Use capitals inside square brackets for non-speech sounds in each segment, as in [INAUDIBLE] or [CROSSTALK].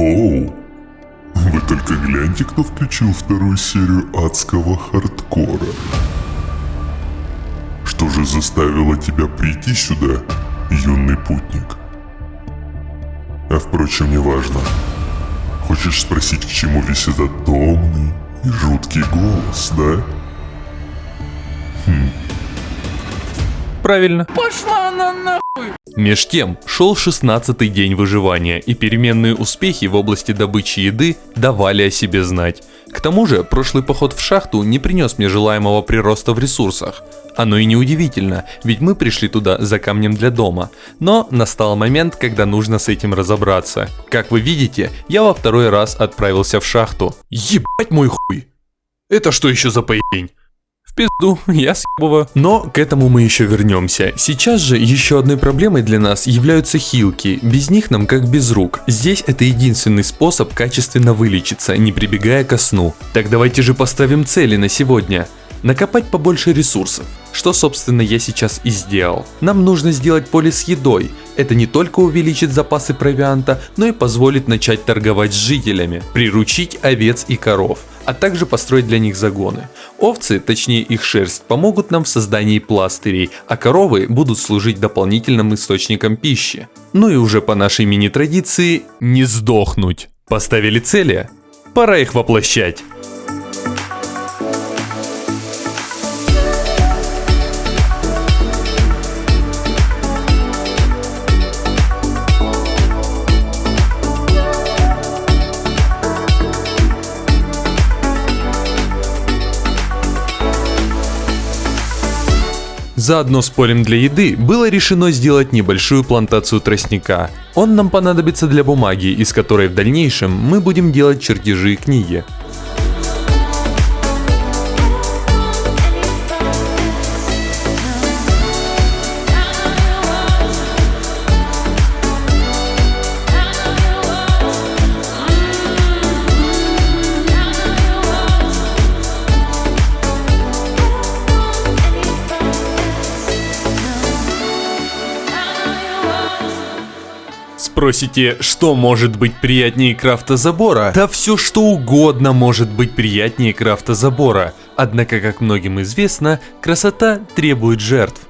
Оу, вы только гляньте, кто включил вторую серию адского хардкора. Что же заставило тебя прийти сюда, юный путник? А впрочем, неважно. Хочешь спросить, к чему весь этот томный и жуткий голос, да? Правильно. Пошла она на... Меж тем, шел 16-й день выживания, и переменные успехи в области добычи еды давали о себе знать. К тому же, прошлый поход в шахту не принес мне желаемого прироста в ресурсах. Оно и не удивительно, ведь мы пришли туда за камнем для дома. Но настал момент, когда нужно с этим разобраться. Как вы видите, я во второй раз отправился в шахту. Ебать мой хуй! Это что еще за поебень? Пизду, [LAUGHS] я съебываю. Но к этому мы еще вернемся. Сейчас же еще одной проблемой для нас являются хилки. Без них нам как без рук. Здесь это единственный способ качественно вылечиться, не прибегая ко сну. Так давайте же поставим цели на сегодня. Накопать побольше ресурсов. Что, собственно, я сейчас и сделал. Нам нужно сделать поле с едой. Это не только увеличит запасы провианта, но и позволит начать торговать с жителями, приручить овец и коров, а также построить для них загоны. Овцы, точнее их шерсть, помогут нам в создании пластырей, а коровы будут служить дополнительным источником пищи. Ну и уже по нашей мини-традиции не сдохнуть. Поставили цели? Пора их воплощать. Заодно с полем для еды было решено сделать небольшую плантацию тростника. Он нам понадобится для бумаги, из которой в дальнейшем мы будем делать чертежи и книги. Спросите, что может быть приятнее крафта-забора? Да все что угодно может быть приятнее крафта-забора. Однако, как многим известно, красота требует жертв.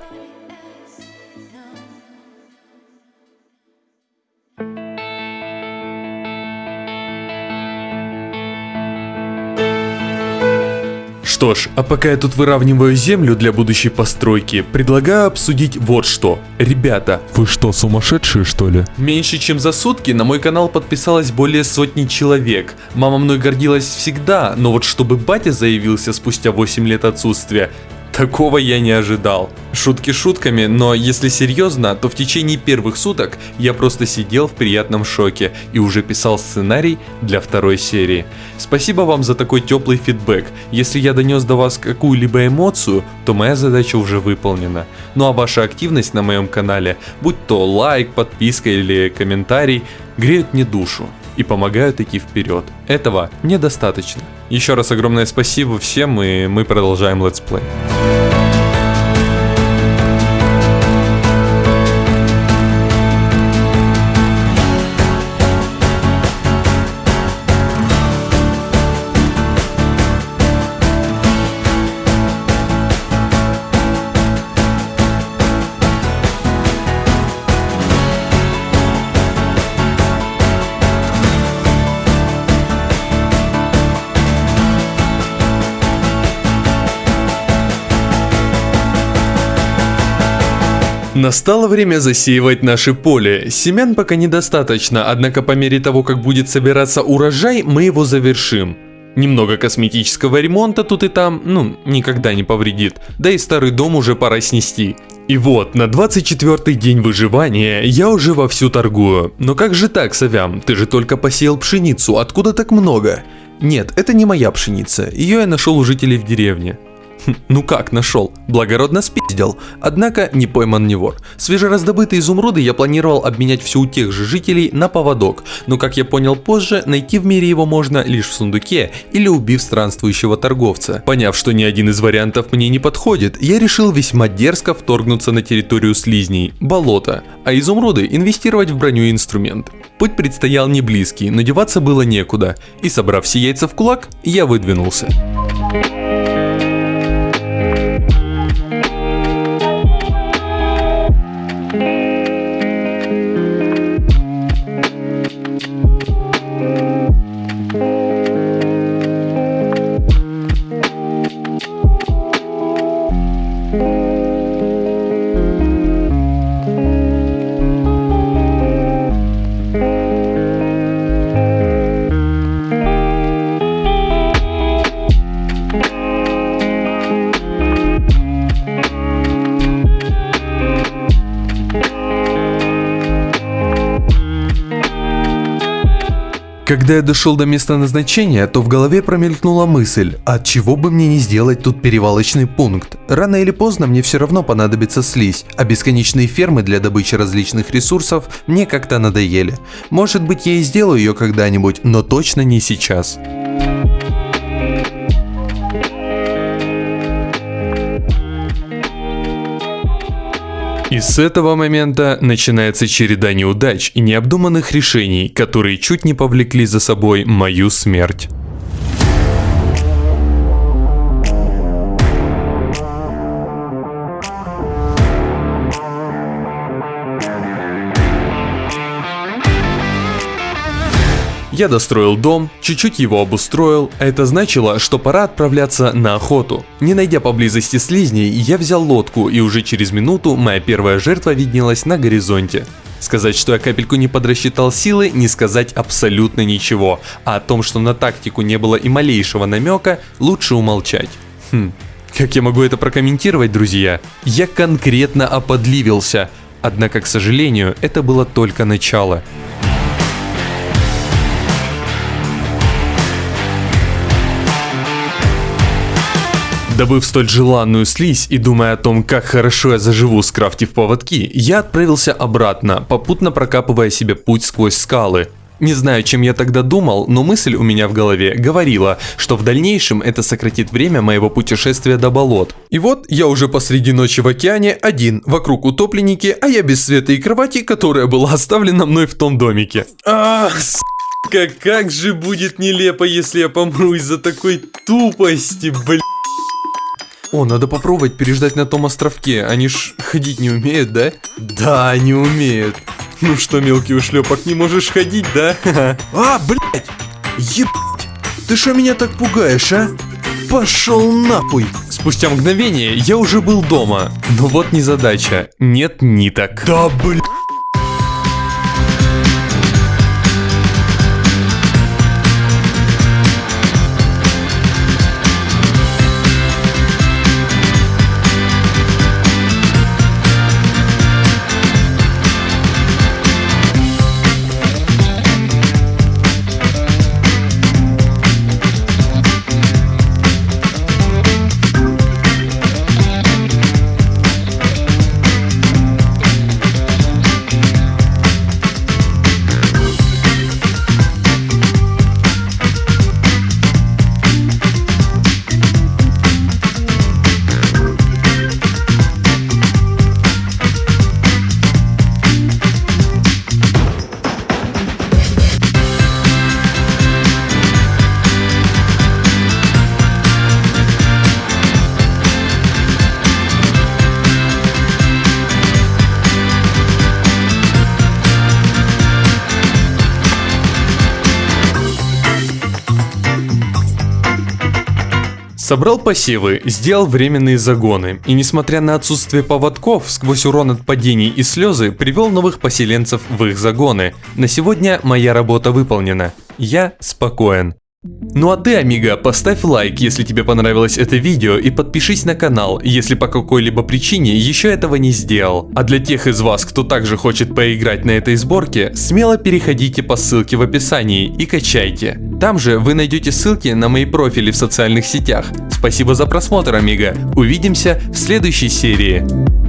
Что ж, а пока я тут выравниваю землю для будущей постройки, предлагаю обсудить вот что. Ребята, Вы что, сумасшедшие что ли? меньше чем за сутки на мой канал подписалось более сотни человек. Мама мной гордилась всегда, но вот чтобы батя заявился спустя 8 лет отсутствия, Такого я не ожидал. Шутки шутками, но если серьезно, то в течение первых суток я просто сидел в приятном шоке и уже писал сценарий для второй серии. Спасибо вам за такой теплый фидбэк. Если я донес до вас какую-либо эмоцию, то моя задача уже выполнена. Ну а ваша активность на моем канале, будь то лайк, подписка или комментарий, греют мне душу и помогают идти вперед. Этого мне достаточно. Еще раз огромное спасибо всем и мы продолжаем летсплей. Настало время засеивать наше поле. Семян пока недостаточно, однако по мере того, как будет собираться урожай, мы его завершим. Немного косметического ремонта тут и там, ну, никогда не повредит. Да и старый дом уже пора снести. И вот, на 24 день выживания я уже вовсю торгую. Но как же так, Савям? Ты же только посеял пшеницу, откуда так много? Нет, это не моя пшеница, ее я нашел у жителей в деревне. [LAUGHS] Ну как нашел? Благородно спиздил. Однако не пойман не вор. Свежераздобытые изумруды я планировал обменять все у тех же жителей на поводок, но как я понял позже, найти в мире его можно лишь в сундуке или убив странствующего торговца. Поняв, что ни один из вариантов мне не подходит, я решил весьма дерзко вторгнуться на территорию слизней, болото, а изумруды инвестировать в броню и инструменты. Путь предстоял не близкий, но было некуда, и собрав все яйца в кулак, я выдвинулся. Когда я дошел до места назначения, то в голове промелькнула мысль, от чего бы мне не сделать тут перевалочный пункт. Рано или поздно мне все равно понадобится слизь, а бесконечные фермы для добычи различных ресурсов мне как-то надоели. Может быть я и сделаю ее когда-нибудь, но точно не сейчас. И с этого момента начинается череда неудач и необдуманных решений, которые чуть не повлекли за собой мою смерть. Я достроил дом, чуть-чуть его обустроил, а это значило, что пора отправляться на охоту. Не найдя поблизости слизней, я взял лодку и уже через минуту моя первая жертва виднелась на горизонте. Сказать, что я капельку не подрасчитал силы, не сказать абсолютно ничего, а о том, что на тактику не было и малейшего намека, лучше умолчать. Хм, как я могу это прокомментировать, друзья? Я конкретно оподливился, однако, к сожалению, это было только начало. Добыв столь желанную слизь и думая о том, как хорошо я заживу, скрафтив поводки, я отправился обратно, попутно прокапывая себе путь сквозь скалы. Не знаю, чем я тогда думал, но мысль у меня в голове говорила, что в дальнейшем это сократит время моего путешествия до болот. И вот я уже посреди ночи в океане, один, вокруг утопленники, а я без света и кровати, которая была оставлена мной в том домике. Ах, сука, как же будет нелепо, если я помру из-за такой тупости, блин. О, надо попробовать переждать на том островке. Они ж ходить не умеют, да? Да, не умеют. Ну что, мелкий ушлепок, не можешь ходить, да? [LAUGHS] А, блядь! Ебать! Ты что меня так пугаешь, а? Пошел нахуй! Спустя мгновение я уже был дома. Но вот не задача. Нет ниток. Да, блядь! Собрал посевы, сделал временные загоны, и несмотря на отсутствие поводков, сквозь урон от падений и слезы, привел новых поселенцев в их загоны. На сегодня моя работа выполнена. Я спокоен. Ну а ты, амиго, поставь лайк, если тебе понравилось это видео и подпишись на канал, если по какой-либо причине еще этого не сделал. А для тех из вас, кто также хочет поиграть на этой сборке, смело переходите по ссылке в описании и качайте. Там же вы найдете ссылки на мои профили в социальных сетях. Спасибо за просмотр, амиго. Увидимся в следующей серии.